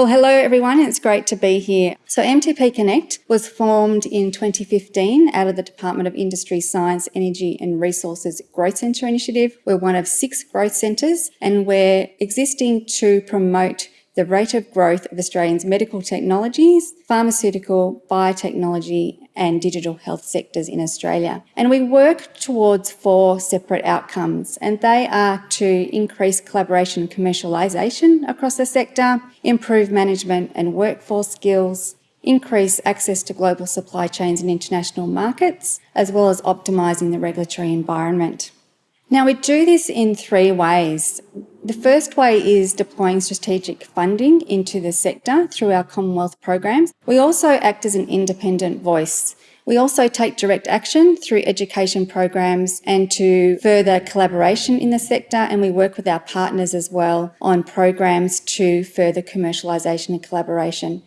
Well, hello everyone. It's great to be here. So MTP Connect was formed in 2015 out of the Department of Industry, Science, Energy and Resources Growth Centre Initiative. We're one of six growth centres and we're existing to promote the rate of growth of Australians' medical technologies, pharmaceutical, biotechnology and digital health sectors in Australia. And we work towards four separate outcomes, and they are to increase collaboration and commercialisation across the sector, improve management and workforce skills, increase access to global supply chains and international markets, as well as optimising the regulatory environment. Now, we do this in three ways. The first way is deploying strategic funding into the sector through our Commonwealth programs. We also act as an independent voice. We also take direct action through education programs and to further collaboration in the sector and we work with our partners as well on programs to further commercialisation and collaboration.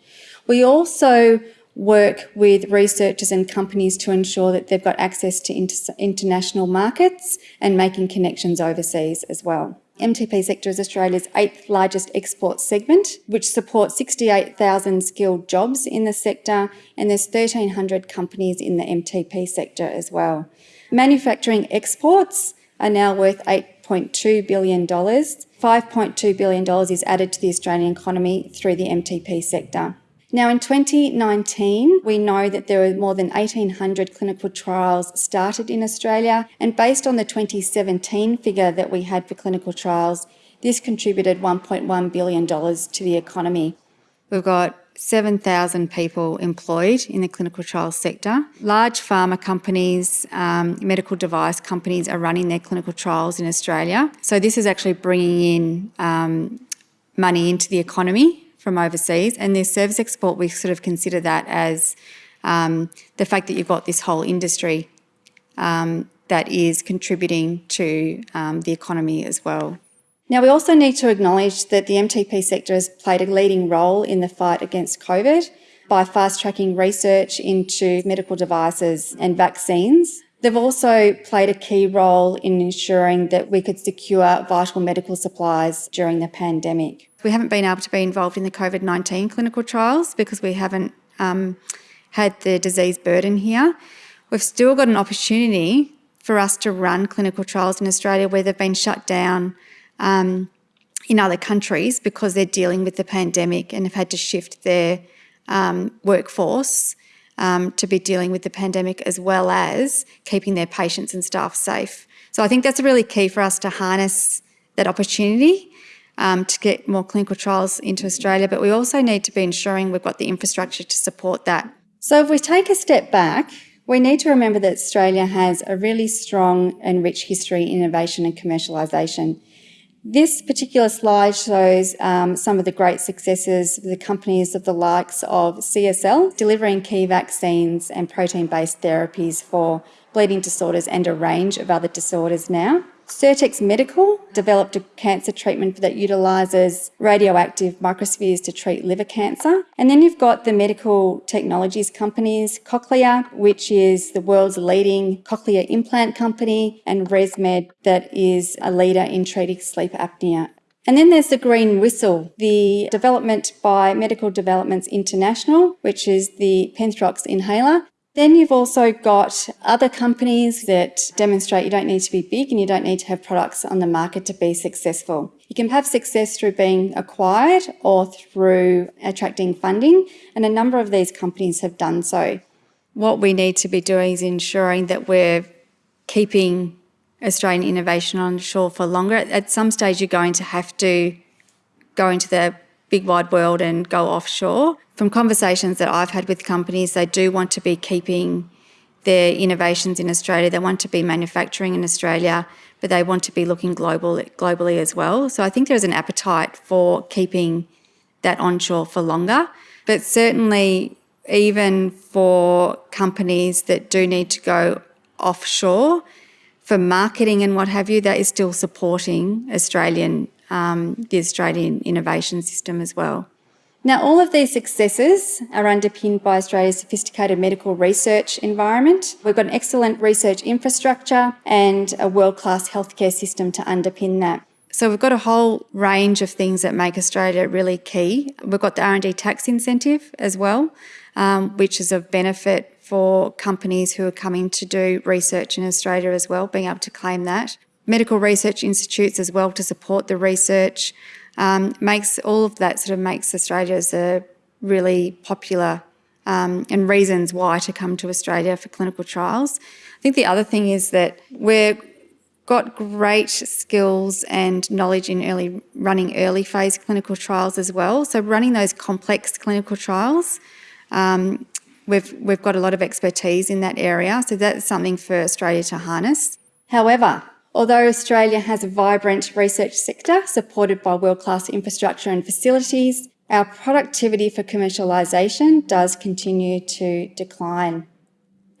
We also work with researchers and companies to ensure that they've got access to inter international markets and making connections overseas as well. MTP sector is Australia's eighth largest export segment, which supports 68,000 skilled jobs in the sector, and there's 1,300 companies in the MTP sector as well. Manufacturing exports are now worth $8.2 billion. $5.2 billion is added to the Australian economy through the MTP sector. Now, in 2019, we know that there were more than 1,800 clinical trials started in Australia, and based on the 2017 figure that we had for clinical trials, this contributed $1.1 billion to the economy. We've got 7,000 people employed in the clinical trials sector. Large pharma companies, um, medical device companies are running their clinical trials in Australia. So this is actually bringing in um, money into the economy from overseas. And their service export, we sort of consider that as um, the fact that you've got this whole industry um, that is contributing to um, the economy as well. Now, we also need to acknowledge that the MTP sector has played a leading role in the fight against COVID by fast-tracking research into medical devices and vaccines. They've also played a key role in ensuring that we could secure vital medical supplies during the pandemic. We haven't been able to be involved in the COVID-19 clinical trials because we haven't um, had the disease burden here. We've still got an opportunity for us to run clinical trials in Australia where they've been shut down um, in other countries because they're dealing with the pandemic and have had to shift their um, workforce um, to be dealing with the pandemic as well as keeping their patients and staff safe. So I think that's really key for us to harness that opportunity um, to get more clinical trials into Australia, but we also need to be ensuring we've got the infrastructure to support that. So if we take a step back, we need to remember that Australia has a really strong and rich history in innovation and commercialisation. This particular slide shows um, some of the great successes of the companies of the likes of CSL, delivering key vaccines and protein-based therapies for bleeding disorders and a range of other disorders now. Sirtex Medical developed a cancer treatment that utilises radioactive microspheres to treat liver cancer. And then you've got the medical technologies companies, Cochlear, which is the world's leading cochlear implant company, and ResMed, that is a leader in treating sleep apnea. And then there's the Green Whistle, the development by Medical Developments International, which is the Penthrox inhaler. Then you've also got other companies that demonstrate you don't need to be big and you don't need to have products on the market to be successful. You can have success through being acquired or through attracting funding, and a number of these companies have done so. What we need to be doing is ensuring that we're keeping Australian innovation on shore for longer. At some stage, you're going to have to go into the big wide world and go offshore. From conversations that I've had with companies, they do want to be keeping their innovations in Australia. They want to be manufacturing in Australia, but they want to be looking global, globally as well. So I think there's an appetite for keeping that onshore for longer. But certainly, even for companies that do need to go offshore, for marketing and what have you, that is still supporting Australian um, the Australian innovation system as well. Now, all of these successes are underpinned by Australia's sophisticated medical research environment. We've got an excellent research infrastructure and a world-class healthcare system to underpin that. So we've got a whole range of things that make Australia really key. We've got the R&D tax incentive as well, um, which is of benefit for companies who are coming to do research in Australia as well, being able to claim that. Medical research institutes as well to support the research um, makes all of that sort of makes Australia as a really popular um, and reasons why to come to Australia for clinical trials. I think the other thing is that we've got great skills and knowledge in early running early phase clinical trials as well. So running those complex clinical trials, um, we've we've got a lot of expertise in that area. So that's something for Australia to harness. However, although Australia has a vibrant research sector supported by world-class infrastructure and facilities, our productivity for commercialisation does continue to decline.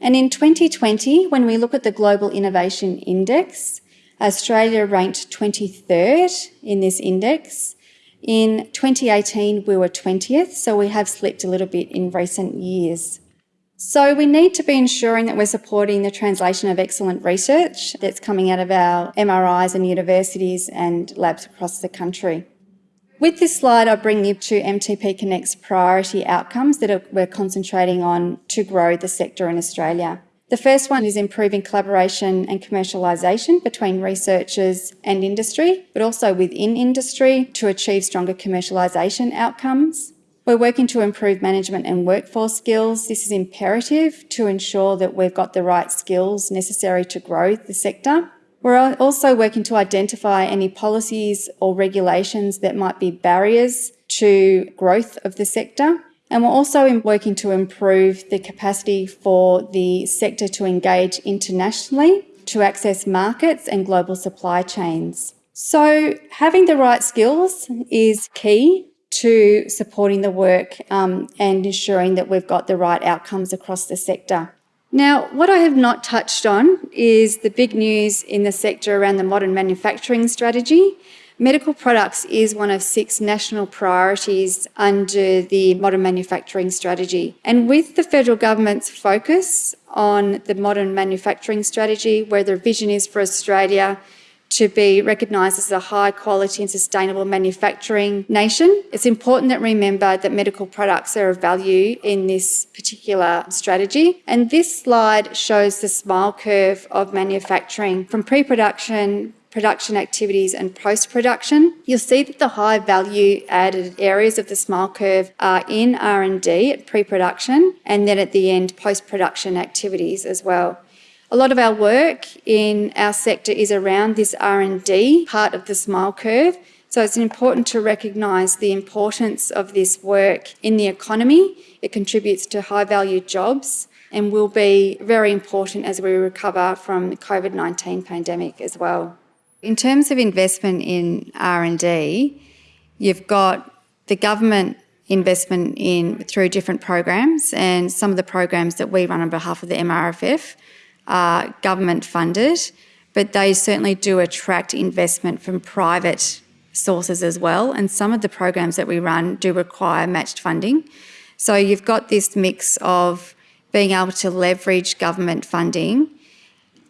And in 2020, when we look at the Global Innovation Index, Australia ranked 23rd in this index. In 2018, we were 20th, so we have slipped a little bit in recent years. So we need to be ensuring that we're supporting the translation of excellent research that's coming out of our MRIs and universities and labs across the country. With this slide, I bring you to MTP Connect's priority outcomes that we're concentrating on to grow the sector in Australia. The first one is improving collaboration and commercialisation between researchers and industry, but also within industry to achieve stronger commercialisation outcomes. We're working to improve management and workforce skills. This is imperative to ensure that we've got the right skills necessary to grow the sector. We're also working to identify any policies or regulations that might be barriers to growth of the sector. And we're also working to improve the capacity for the sector to engage internationally, to access markets and global supply chains. So having the right skills is key to supporting the work um, and ensuring that we've got the right outcomes across the sector. Now, what I have not touched on is the big news in the sector around the modern manufacturing strategy. Medical products is one of six national priorities under the modern manufacturing strategy. And with the federal government's focus on the modern manufacturing strategy, where the vision is for Australia to be recognised as a high quality and sustainable manufacturing nation. It's important that remember that medical products are of value in this particular strategy. And this slide shows the smile curve of manufacturing from pre-production production activities and post-production. You'll see that the high value added areas of the smile curve are in R&D at pre-production and then at the end post-production activities as well. A lot of our work in our sector is around this R&D part of the SMILE curve. So it's important to recognise the importance of this work in the economy. It contributes to high value jobs and will be very important as we recover from the COVID-19 pandemic as well. In terms of investment in R&D, you've got the government investment in through different programs and some of the programs that we run on behalf of the MRFF are government funded, but they certainly do attract investment from private sources as well. And some of the programs that we run do require matched funding. So you've got this mix of being able to leverage government funding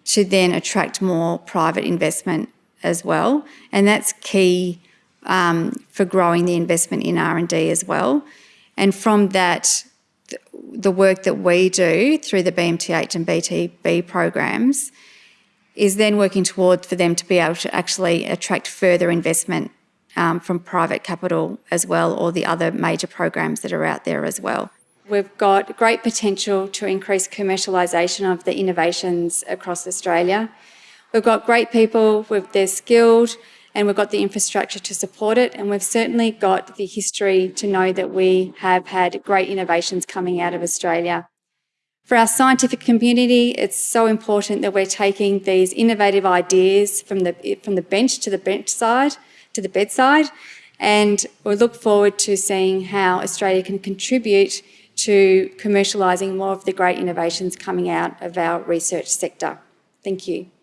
to then attract more private investment as well. And that's key um, for growing the investment in R&D as well. And from that, the work that we do through the BMTH and BTB programs is then working toward for them to be able to actually attract further investment um, from private capital as well or the other major programs that are out there as well. We've got great potential to increase commercialisation of the innovations across Australia. We've got great people, they're skilled, and we've got the infrastructure to support it. And we've certainly got the history to know that we have had great innovations coming out of Australia. For our scientific community, it's so important that we're taking these innovative ideas from the, from the bench to the bench side, to the bedside, and we look forward to seeing how Australia can contribute to commercialising more of the great innovations coming out of our research sector. Thank you.